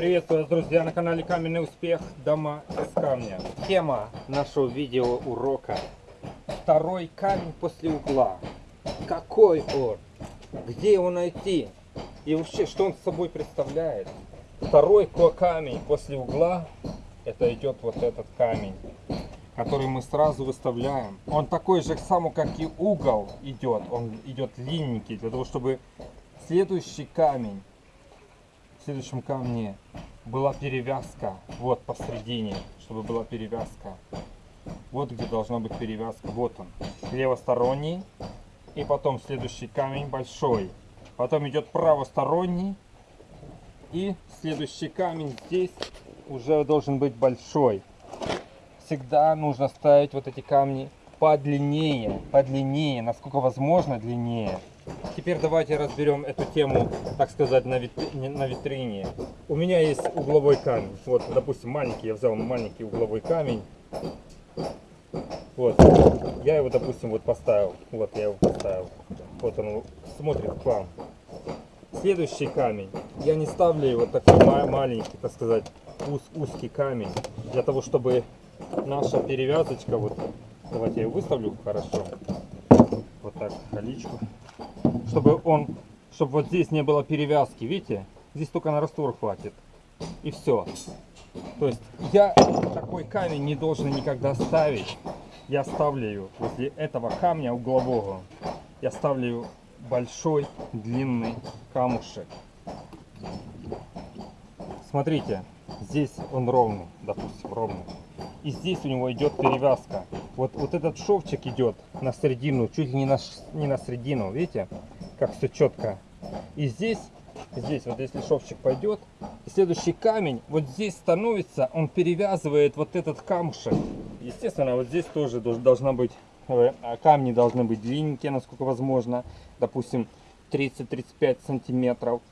Приветствую вас, друзья, на канале Каменный Успех. Дома из камня. Тема нашего видео урока. Второй камень после угла. Какой он? Где его найти? И вообще, что он собой представляет? Второй камень после угла, это идет вот этот камень, который мы сразу выставляем. Он такой же самый, как и угол идет. Он идет длинненький, для того, чтобы следующий камень в следующем камне была перевязка вот посередине, чтобы была перевязка. Вот где должна быть перевязка. Вот он, левосторонний. И потом следующий камень большой. Потом идет правосторонний. И следующий камень здесь уже должен быть большой. Всегда нужно ставить вот эти камни подлиннее, подлиннее, насколько возможно длиннее. Теперь давайте разберем эту тему, так сказать, на, витри... на витрине. У меня есть угловой камень. Вот, допустим, маленький, я взял маленький угловой камень. Вот, я его, допустим, вот поставил. Вот я его поставил. Вот он смотрит к вам. Следующий камень. Я не ставлю его такой маленький, так сказать, уз, узкий камень. Для того, чтобы наша перевязочка, вот, давайте я ее выставлю хорошо. Вот так, халичку чтобы он, чтобы вот здесь не было перевязки, видите? Здесь только на раствор хватит. И все. То есть я такой камень не должен никогда ставить. Я ставлю возле этого камня углового. Я ставлю большой длинный камушек. Смотрите, здесь он ровный, допустим, ровный. И здесь у него идет перевязка. Вот, вот этот шовчик идет на середину, чуть ли не на, не на середину, видите? как все четко. И здесь, здесь вот если шовчик пойдет, следующий камень вот здесь становится, он перевязывает вот этот камушек. Естественно, вот здесь тоже должна быть, э, камни должны быть длинненькие, насколько возможно. Допустим, 30-35 сантиметров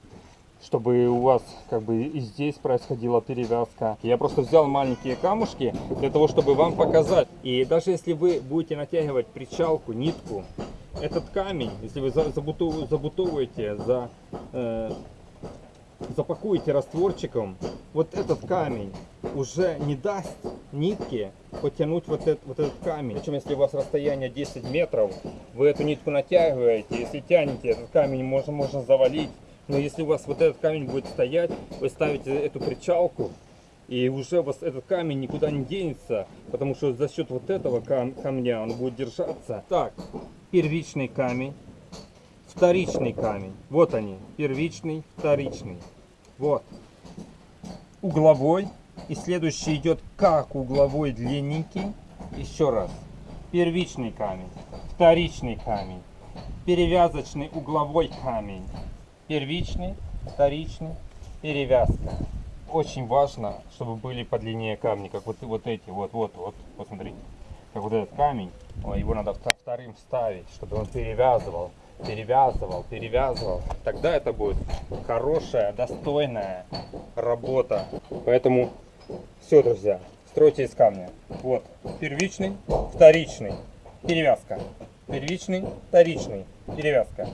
чтобы у вас как бы и здесь происходила перевязка. Я просто взял маленькие камушки для того, чтобы вам показать. И даже если вы будете натягивать причалку, нитку, этот камень, если вы забутовываете, за, э, запакуете растворчиком, вот этот камень уже не даст нитке потянуть вот этот, вот этот камень. Причем, если у вас расстояние 10 метров, вы эту нитку натягиваете, если тянете, этот камень можно, можно завалить. Но если у вас вот этот камень будет стоять, вы ставите эту причалку, и уже у вас этот камень никуда не денется, потому что за счет вот этого кам камня он будет держаться. Так, первичный камень, вторичный камень. Вот они, первичный, вторичный. Вот. Угловой. И следующий идет как угловой длинненький. Еще раз. Первичный камень, вторичный камень, перевязочный угловой камень, первичный, вторичный, перевязка. Очень важно, чтобы были подлиннее камни, как вот, вот эти, вот, вот, вот, посмотрите, как вот этот камень его надо вторым ставить, чтобы он перевязывал, перевязывал, перевязывал. Тогда это будет хорошая, достойная работа. Поэтому все, друзья, стройте из камня. Вот, первичный, вторичный, перевязка. Первичный, вторичный, перевязка.